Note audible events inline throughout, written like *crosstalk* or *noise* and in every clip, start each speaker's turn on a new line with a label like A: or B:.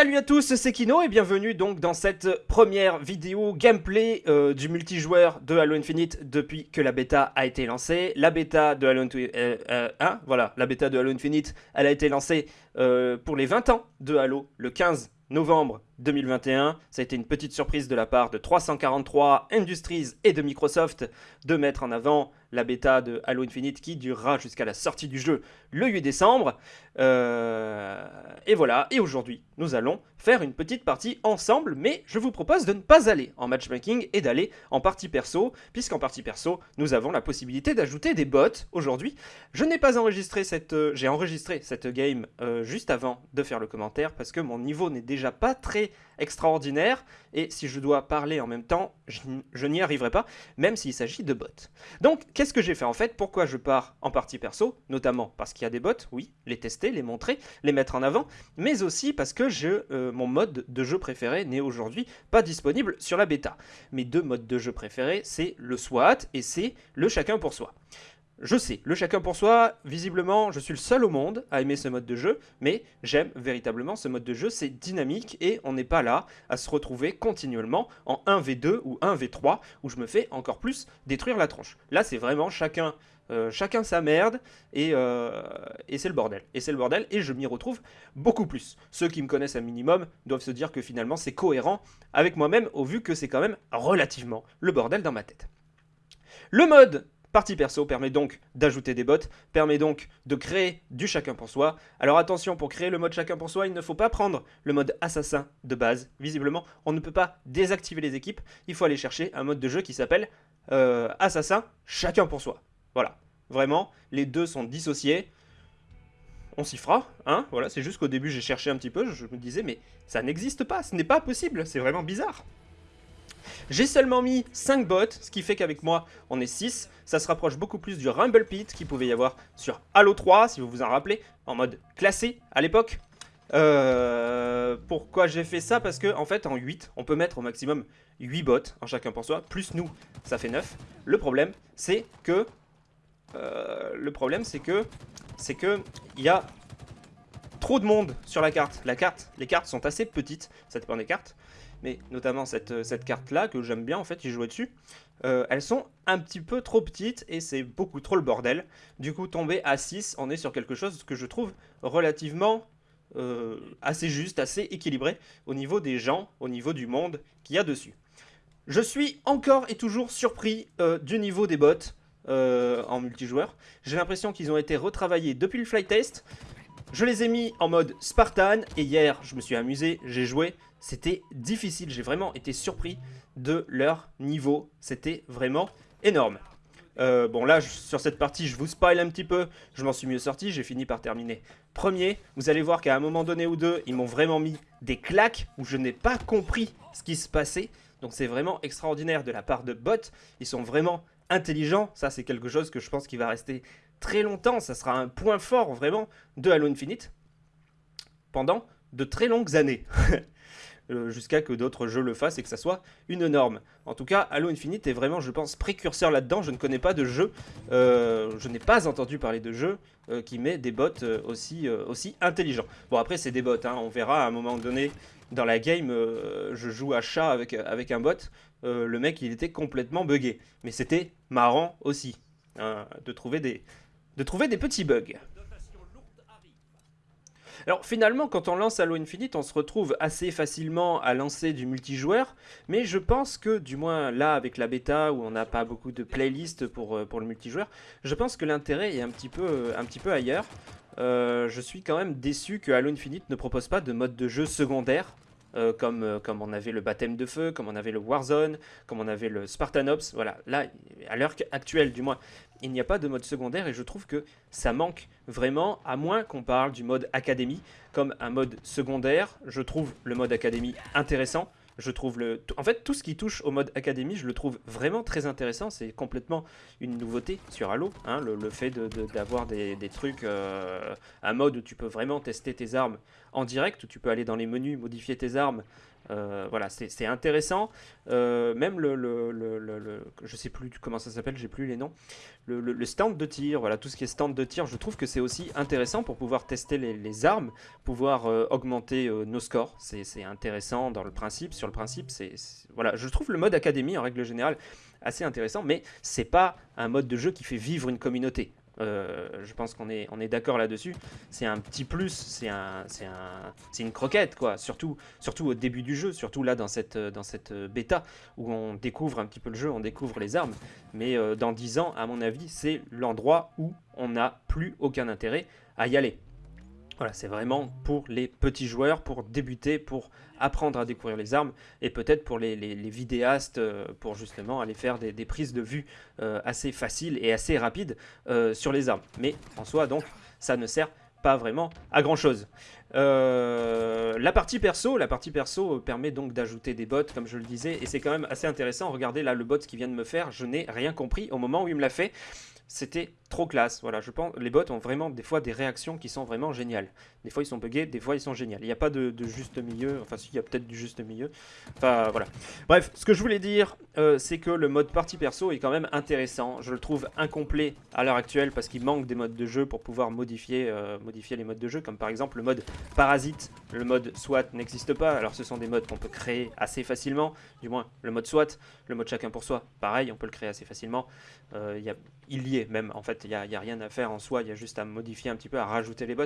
A: Salut à tous, c'est Kino et bienvenue donc dans cette première vidéo gameplay euh, du multijoueur de Halo Infinite depuis que la bêta a été lancée. La bêta de Halo, euh, euh, hein, la bêta de Halo Infinite, elle a été lancée pour les 20 ans de Halo le 15 novembre 2021. Ça a été une petite surprise de la part de 343 Industries et de Microsoft de mettre en avant la bêta de Halo Infinite qui durera jusqu'à la sortie du jeu le 8 décembre. Euh, et voilà, et aujourd'hui, nous allons faire une petite partie ensemble, mais je vous propose de ne pas aller en matchmaking et d'aller en partie perso, puisqu'en partie perso, nous avons la possibilité d'ajouter des bots aujourd'hui. Je n'ai pas enregistré cette... Euh, j'ai enregistré cette game euh, juste avant de faire le commentaire, parce que mon niveau n'est déjà pas très extraordinaire, et si je dois parler en même temps, je, n'y arriverai pas, même s'il s'agit de bots. Donc, qu'est-ce que j'ai fait en fait? Pourquoi je pars en partie perso? Notamment parce qu'il y a des bots, oui, les tester, les montrer, les mettre en avant, mais aussi parce que je, euh, mon mode de jeu préféré n'est aujourd'hui pas disponible sur la bêta. Mes deux modes de jeu préférés, c'est le SWAT et c'est le chacun pour soi. Je sais, le chacun pour soi, visiblement, je suis le seul au monde à aimer ce mode de jeu, mais j'aime véritablement ce mode de jeu, c'est dynamique et on n'est pas là à se retrouver continuellement en 1v2 ou 1v3 où je me fais encore plus détruire la tronche. Là, c'est vraiment chacun, euh, chacun sa merde et, euh, et c'est le bordel. Et c'est le bordel et je m'y retrouve beaucoup plus. Ceux qui me connaissent un minimum doivent se dire que finalement c'est cohérent avec moi-même au vu que c'est quand même relativement le bordel dans ma tête. Le mode Partie perso permet donc d'ajouter des bots, permet donc de créer du chacun pour soi. Alors attention, pour créer le mode chacun pour soi, il ne faut pas prendre le mode assassin de base. Visiblement, on ne peut pas désactiver les équipes, il faut aller chercher un mode de jeu qui s'appelle euh, assassin chacun pour soi. Voilà, vraiment, les deux sont dissociés. On s'y fera, hein, voilà, c'est juste qu'au début j'ai cherché un petit peu, je me disais mais ça n'existe pas, ce n'est pas possible, c'est vraiment bizarre. J'ai seulement mis 5 bots, ce qui fait qu'avec moi, on est 6. Ça se rapproche beaucoup plus du Rumble Pit qu'il pouvait y avoir sur Halo 3, si vous vous en rappelez, en mode classé à l'époque. Euh, pourquoi j'ai fait ça? Parce que en fait, en 8, on peut mettre au maximum 8 bots, en chacun pour soi, plus nous, ça fait 9. Le problème, c'est que... Euh, le problème, c'est que... C'est que... Il y a trop de monde sur la carte. La carte, les cartes sont assez petites, ça dépend des cartes mais notamment cette, euh, cette carte-là, que j'aime bien en fait, y jouer dessus, euh, elles sont un petit peu trop petites et c'est beaucoup trop le bordel. Du coup, tomber à 6, on est sur quelque chose que je trouve relativement euh, assez juste, assez équilibré au niveau des gens, au niveau du monde qu'il y a dessus. Je suis encore et toujours surpris du niveau des bots en multijoueur. J'ai l'impression qu'ils ont été retravaillés depuis le flight test. Je les ai mis en mode Spartan et hier je me suis amusé, j'ai joué, c'était difficile, j'ai vraiment été surpris de leur niveau, c'était vraiment énorme. Euh, bon là, sur cette partie, je vous spoil un petit peu, je m'en suis mieux sorti, j'ai fini par terminer premier. Vous allez voir qu'à un moment donné ou deux, ils m'ont vraiment mis des claques où je n'ai pas compris ce qui se passait. Donc c'est vraiment extraordinaire de la part de bots, ils sont vraiment intelligents, ça c'est quelque chose que je pense qui va rester très longtemps, ça sera un point fort vraiment de Halo Infinite pendant de très longues années. *laughs* Euh, jusqu'à que d'autres jeux le fassent et que ça soit une norme. En tout cas, Halo Infinite est vraiment, je pense, précurseur là-dedans. Je ne connais pas de jeu, euh, je n'ai pas entendu parler de jeu euh, qui met des bots aussi, intelligents. Bon, après, c'est des bots, hein. on verra à un moment donné dans la game, je joue à chat avec, un bot, le mec, il était complètement buggé. Mais c'était marrant aussi, hein, de trouver des petits bugs. Alors finalement, quand on lance Halo Infinite, on se retrouve assez facilement à lancer du multijoueur, mais je pense que, du moins là avec la bêta où on n'a pas beaucoup de playlists pour, euh, le multijoueur, je pense que l'intérêt est un petit peu, euh, ailleurs. Euh, je suis quand même déçu que Halo Infinite ne propose pas de mode de jeu secondaire, comme, comme on avait le baptême de feu, comme on avait le Warzone, comme on avait le Spartanops. Voilà, là, à l'heure actuelle du moins, il n'y a pas de mode secondaire et je trouve que ça manque vraiment, à moins qu'on parle du mode académie comme un mode secondaire. Je trouve le mode académie intéressant. Je trouve le... En fait, tout ce qui touche au mode académie, je le trouve vraiment très intéressant. C'est complètement une nouveauté sur Halo. Hein, le, fait d'avoir des, trucs, euh, un mode où tu peux vraiment tester tes armes en direct, où tu peux aller dans les menus, modifier tes armes voilà, c'est intéressant. même le, le, le, je sais plus comment ça s'appelle, j'ai plus les noms. Le, stand de tir, voilà, tout ce qui est stand de tir, je trouve que c'est aussi intéressant pour pouvoir tester les, armes, pouvoir augmenter nos scores. C'est intéressant dans le principe. Sur le principe, c'est voilà, je trouve le mode académie en règle générale assez intéressant, mais c'est pas un mode de jeu qui fait vivre une communauté. Euh, je pense qu'on est, on est d'accord là-dessus. C'est un petit plus, c'est un, un, une croquette, quoi. Surtout, surtout au début du jeu, surtout là dans cette, dans cette bêta où on découvre un petit peu le jeu, on découvre les armes. Mais euh, dans 10 ans, à mon avis, c'est l'endroit où on n'a plus aucun intérêt à y aller. Voilà, c'est vraiment pour les petits joueurs, pour débuter, pour apprendre à découvrir les armes, et peut-être pour les, vidéastes, euh, pour justement aller faire des, prises de vue euh, assez faciles et assez rapides euh, sur les armes. Mais en soi, donc, ça ne sert pas vraiment à grand chose. la partie perso, la partie perso permet donc d'ajouter des bots, comme je le disais, et c'est quand même assez intéressant. Regardez là le bot qui vient de me faire, je n'ai rien compris au moment où il me l'a fait c'était trop classe. Voilà, je pense les bots ont vraiment des fois des réactions qui sont vraiment géniales. Des fois ils sont buggés, des fois ils sont géniaux. Il n'y a pas de, juste milieu, enfin si, il y a peut-être du juste milieu. Enfin voilà. Bref, ce que je voulais dire, euh, c'est que le mode partie perso est quand même intéressant. Je le trouve incomplet à l'heure actuelle parce qu'il manque des modes de jeu pour pouvoir modifier, euh, modifier les modes de jeu, comme par exemple le mode parasite. Le mode SWAT n'existe pas, alors ce sont des modes qu'on peut créer assez facilement, du moins le mode SWAT, le mode chacun pour soi, pareil, on peut le créer assez facilement. Euh, y a il y est même. En fait, il n'y a, rien à faire en soi, il y a juste à modifier un petit peu, à rajouter les bots.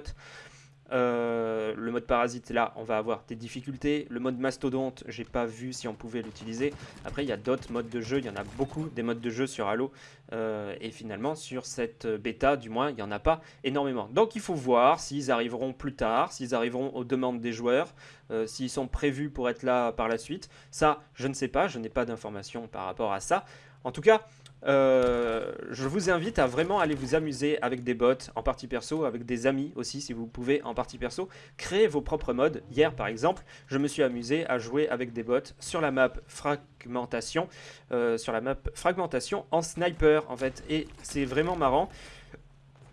A: Euh, le mode parasite, là, on va avoir des difficultés. Le mode mastodonte, j'ai pas vu si on pouvait l'utiliser. Après, il y a d'autres modes de jeu. Il y en a beaucoup des modes de jeu sur Halo. Euh, et finalement, sur cette bêta, du moins, il n'y en a pas énormément. Donc, il faut voir s'ils arriveront plus tard, s'ils arriveront aux demandes des joueurs, euh, s'ils sont prévus pour être là par la suite. Ça, je ne sais pas. Je n'ai pas d'informations par rapport à ça. En tout cas, euh, je vous invite à vraiment aller vous amuser avec des bots en partie perso, avec des amis aussi si vous pouvez en partie perso. Créer vos propres modes. Hier par exemple, je me suis amusé à jouer avec des bots sur la map fragmentation, sur la map fragmentation en sniper en fait. Et c'est vraiment marrant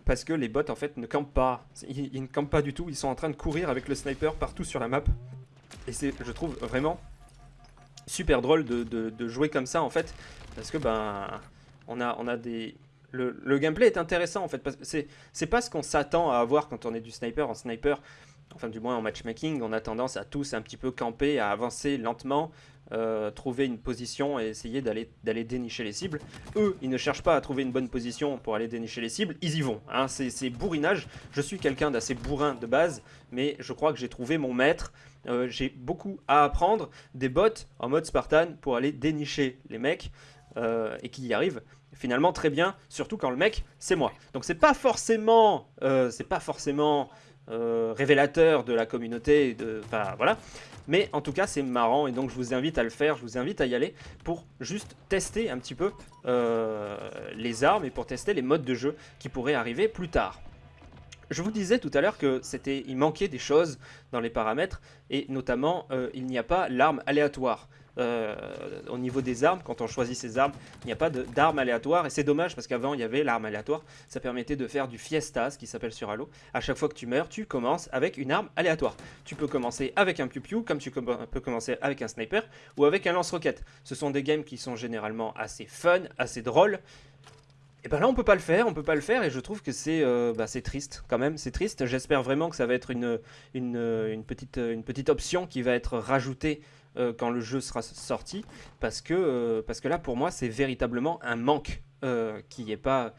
A: parce que les bots en fait ne campent pas. Ils, ne campent pas du tout, ils sont en train de courir avec le sniper partout sur la map. Et c'est, je trouve vraiment super drôle de, jouer comme ça en fait parce que ben on a, on a des... Le, gameplay est intéressant en fait, que c'est pas ce qu'on s'attend à avoir quand on est du sniper. En sniper, enfin du moins en matchmaking, on a tendance à tous un petit peu camper, à avancer lentement, euh, trouver une position et essayer d'aller dénicher les cibles. Eux, ils ne cherchent pas à trouver une bonne position pour aller dénicher les cibles, ils y vont. Hein. C'est bourrinage. Je suis quelqu'un d'assez bourrin de base, mais je crois que j'ai trouvé mon maître. Euh, j'ai beaucoup à apprendre des bots en mode Spartan pour aller dénicher les mecs euh, et qui y arrivent finalement très bien, surtout quand le mec, c'est moi. Donc c'est pas forcément, c'est pas forcément euh, révélateur de la communauté, de, voilà. Mais en tout cas, c'est marrant et donc je vous invite à le faire, je vous invite à y aller pour juste tester un petit peu euh, les armes et pour tester les modes de jeu qui pourraient arriver plus tard. Je vous disais tout à l'heure que c'était, il manquait des choses dans les paramètres et notamment il n'y a pas l'arme aléatoire. Euh, au niveau des armes, quand on choisit ses armes, il n'y a pas d'armes aléatoires. Et c'est dommage parce qu'avant, il y avait l'arme aléatoire. Ça permettait de faire du fiesta, ce qui s'appelle sur Halo. À chaque fois que tu meurs, tu commences avec une arme aléatoire. Tu peux commencer avec un piu-piu, comme tu peux commencer avec un sniper ou avec un lance-roquette. Ce sont des games qui sont généralement assez fun, assez drôles. Et ben là on peut pas le faire, on peut pas le faire et je trouve que c'est euh, bah, triste quand même, c'est triste. J'espère vraiment que ça va être une, une, une, petite, une petite option qui va être rajoutée euh, quand le jeu sera sorti, parce que, euh, parce que là, pour moi, c'est véritablement un manque qui n'y ait, pas,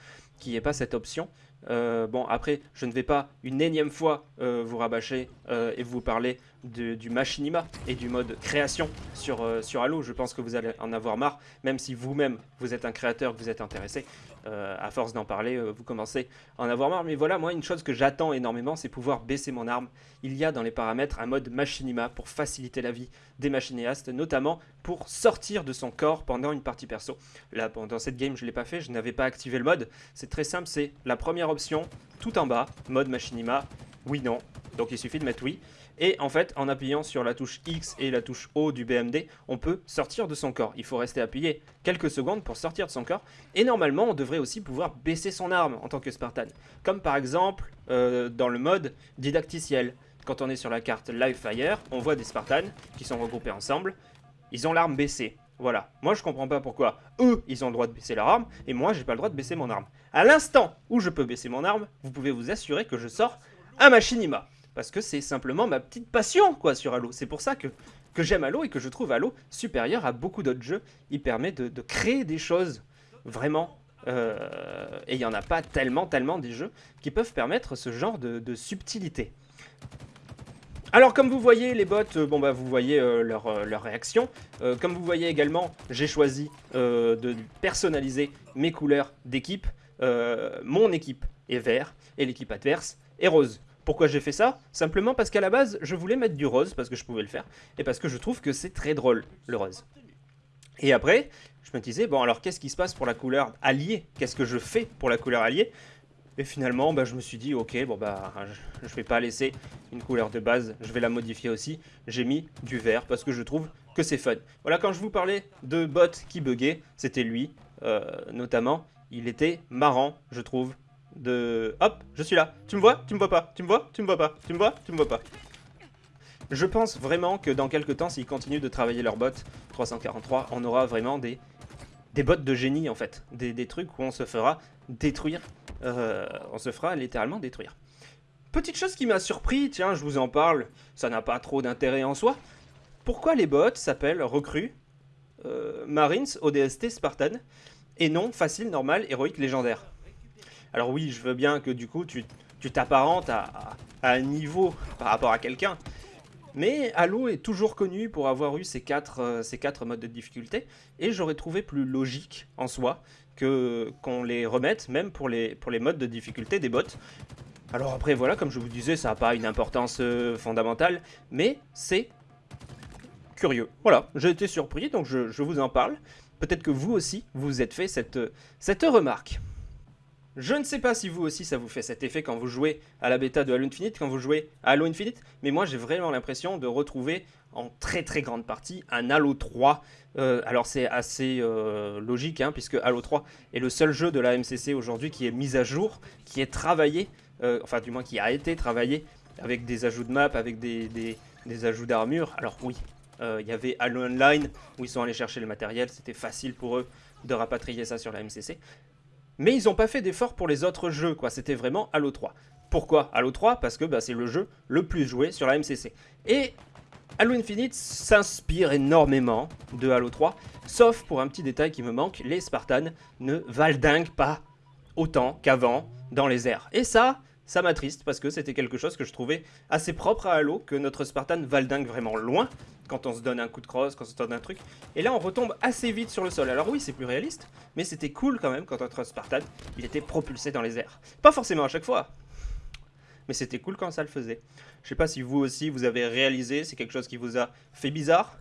A: pas cette option. bon, après, je ne vais pas une énième fois vous rabâcher et vous parler du machinima et du mode création sur, sur Halo. Je pense que vous allez en avoir marre, même si vous-même, vous êtes un créateur, que vous êtes intéressé. Euh, à force d'en parler, euh, vous commencez à en avoir marre. Mais voilà, moi, une chose que j'attends énormément, c'est pouvoir baisser mon arme. Il y a dans les paramètres un mode machinima pour faciliter la vie des machinéastes, notamment pour sortir de son corps pendant une partie perso. Là, dans cette game, je ne l'ai pas fait, je n'avais pas activé le mode. C'est très simple, c'est la première option, tout en bas, mode machinima, oui, non. Donc il suffit de mettre oui. Et en fait, en appuyant sur la touche X et la touche O du BMD, on peut sortir de son corps. Il faut rester appuyé quelques secondes pour sortir de son corps. Et normalement, on devrait aussi pouvoir baisser son arme en tant que Spartan. Comme par exemple euh, dans le mode didacticiel. quand on est sur la carte Live Fire, on voit des Spartans qui sont regroupés ensemble. Ils ont l'arme baissée. Voilà. Moi, je comprends pas pourquoi eux, ils ont le droit de baisser leur arme, et moi, j'ai pas le droit de baisser mon arme. À l'instant où je peux baisser mon arme, vous pouvez vous assurer que je sors un machinima. Parce que c'est simplement ma petite passion, quoi, sur Halo. C'est pour ça que, que j'aime Halo et que je trouve Halo supérieur à beaucoup d'autres jeux. Il permet de, créer des choses vraiment euh, et il n'y en a pas tellement, tellement des jeux qui peuvent permettre ce genre de subtilité. Alors comme vous voyez les bots, euh, bon bah vous voyez euh, leur, leur, réaction. comme vous voyez également, j'ai choisi de personnaliser mes couleurs d'équipe. mon équipe est vert et l'équipe adverse est rose. Pourquoi j'ai fait ça? Simplement parce qu'à la base, je voulais mettre du rose, parce que je pouvais le faire, et parce que je trouve que c'est très drôle, le rose. Et après, je me disais, bon alors qu'est-ce qui se passe pour la couleur alliée? Qu'est-ce que je fais pour la couleur alliée? Et finalement, bah, je me suis dit, ok, bon bah, je, je vais pas laisser une couleur de base, je vais la modifier aussi. J'ai mis du vert parce que je trouve que c'est fun. Voilà, quand je vous parlais de bot qui buguait, c'était lui, euh, notamment. Il était marrant, je trouve, de... Hop, je suis là. Tu me vois? Tu me vois pas? Tu me vois? Tu me vois pas? Tu me vois? Tu me vois pas? Je pense vraiment que dans quelques temps, s'ils continuent de travailler leur bot 343, on aura vraiment des, des bots de génie, en fait. Des, des trucs où on se fera détruire euh, on se fera littéralement détruire. Petite chose qui m'a surpris, tiens, je vous en parle, ça n'a pas trop d'intérêt en soi. Pourquoi les bots s'appellent recrues, euh, Marines, ODST, Spartan, et non facile, normal, héroïque, légendaire? Alors oui, je veux bien que du coup, tu t'apparentes à, un niveau par rapport à quelqu'un, mais Halo est toujours connu pour avoir eu ces quatre, euh, ces quatre modes de difficulté, et j'aurais trouvé plus logique en soi que qu'on les remette, même pour les, pour les modes de difficulté des bots. Alors après, voilà, comme je vous disais, ça n'a pas une importance euh, fondamentale, mais c'est curieux. Voilà, j'ai été surpris, donc je, je vous en parle. Peut-être que vous aussi, vous êtes fait cette, cette remarque. Je ne sais pas si vous aussi ça vous fait cet effet quand vous jouez à la bêta de Halo Infinite, quand vous jouez à Halo Infinite, mais moi j'ai vraiment l'impression de retrouver en très très grande partie un Halo 3. Euh, alors c'est assez euh, logique, hein, puisque Halo 3 est le seul jeu de la MCC aujourd'hui qui est mis à jour, qui est travaillé, euh, enfin du moins qui a été travaillé avec des ajouts de map, avec des, des ajouts d'armure. Alors oui, il y avait Halo Online où ils sont allés chercher le matériel, c'était facile pour eux de rapatrier ça sur la MCC. Mais ils n'ont pas fait d'effort pour les autres jeux, quoi. C'était vraiment Halo 3. Pourquoi Halo 3 Parce que bah, c'est le jeu le plus joué sur la MCC. Et Halo Infinite s'inspire énormément de Halo 3, sauf pour un petit détail qui me manque, les Spartans ne valdinguent pas autant qu'avant dans les airs. Et ça, ça m'attriste parce que c'était quelque chose que je trouvais assez propre à Halo, que notre Spartan valdingue vraiment loin quand on se donne un coup de crosse, quand on se donne un truc. Et là, on retombe assez vite sur le sol. Alors oui, c'est plus réaliste, mais c'était cool quand même quand notre Spartan, il était propulsé dans les airs. Pas forcément à chaque fois, mais c'était cool quand ça le faisait. Je sais pas si vous aussi, vous avez réalisé, c'est quelque chose qui vous a fait bizarre.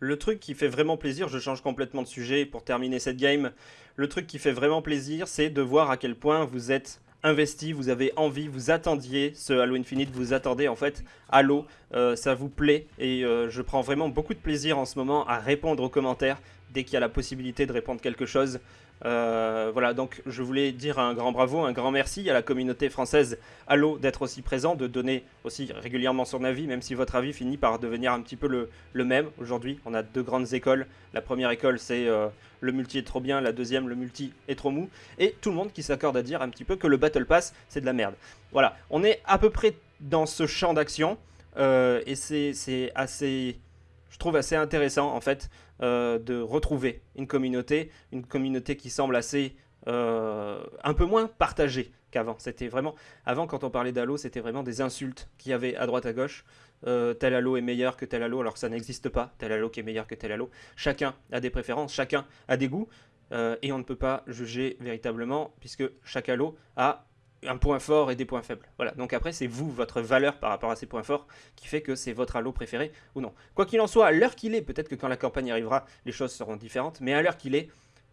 A: Le truc qui fait vraiment plaisir, je change complètement de sujet pour terminer cette game, le truc qui fait vraiment plaisir, c'est de voir à quel point vous êtes investi, vous avez envie, vous attendiez ce Halo Infinite, vous attendez en fait Halo, euh, ça vous plaît et euh, je prends vraiment beaucoup de plaisir en ce moment à répondre aux commentaires dès qu'il y a la possibilité de répondre quelque chose. Euh, voilà, donc je voulais dire un grand bravo, un grand merci à la communauté française Halo d'être aussi présent, de donner aussi régulièrement son avis, même si votre avis finit par devenir un petit peu le, le même. Aujourd'hui, on a deux grandes écoles. La première école, c'est euh, le multi est trop bien, la deuxième, le multi est trop mou. Et tout le monde qui s'accorde à dire un petit peu que le Battle Pass, c'est de la merde. Voilà, on est à peu près dans ce champ d'action, euh, et c'est assez je trouve assez intéressant en fait euh, de retrouver une communauté, une communauté qui semble assez euh, un peu moins partagée qu'avant. C'était vraiment avant quand on parlait d'Halo, c'était vraiment des insultes qu'il y avait à droite à gauche. Euh, tel Halo est meilleur que tel Halo, alors que ça n'existe pas. Tel Halo qui est meilleur que tel Halo. Chacun a des préférences, chacun a des goûts, et on ne peut pas juger véritablement puisque chaque Halo a un point fort et des points faibles. Voilà, donc après c'est vous, votre valeur par rapport à ces points forts qui fait que c'est votre Halo préféré ou non. Quoi qu'il en soit, à l'heure qu'il est, peut-être que quand la campagne arrivera, les choses seront différentes, mais à l'heure qu'il est,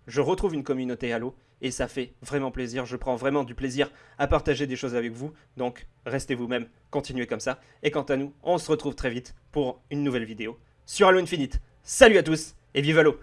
A: je retrouve une communauté Halo et ça fait vraiment plaisir, je prends vraiment du plaisir à partager des choses avec vous, donc restez vous-même, continuez comme ça, et quant à nous, on se retrouve très vite pour une nouvelle vidéo sur Halo Infinite. Salut à tous et vive Halo